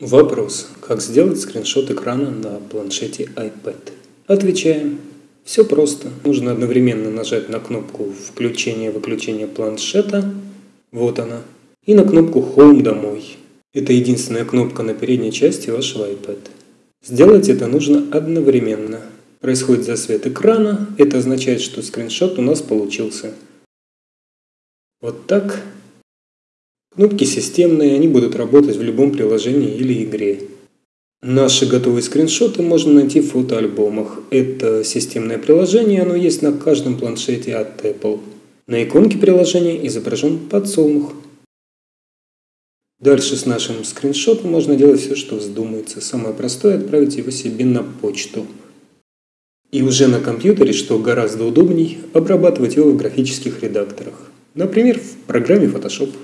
Вопрос. Как сделать скриншот экрана на планшете iPad? Отвечаем. Все просто. Нужно одновременно нажать на кнопку включения-выключения планшета. Вот она. И на кнопку Home домой. Это единственная кнопка на передней части вашего iPad. Сделать это нужно одновременно. Происходит засвет экрана. Это означает, что скриншот у нас получился. Вот так. Кнопки системные, они будут работать в любом приложении или игре. Наши готовые скриншоты можно найти в фотоальбомах. Это системное приложение, оно есть на каждом планшете от Apple. На иконке приложения изображен подсолнух. Дальше с нашим скриншотом можно делать все, что вздумается. Самое простое – отправить его себе на почту. И уже на компьютере, что гораздо удобней, обрабатывать его в графических редакторах. Например, в программе Photoshop.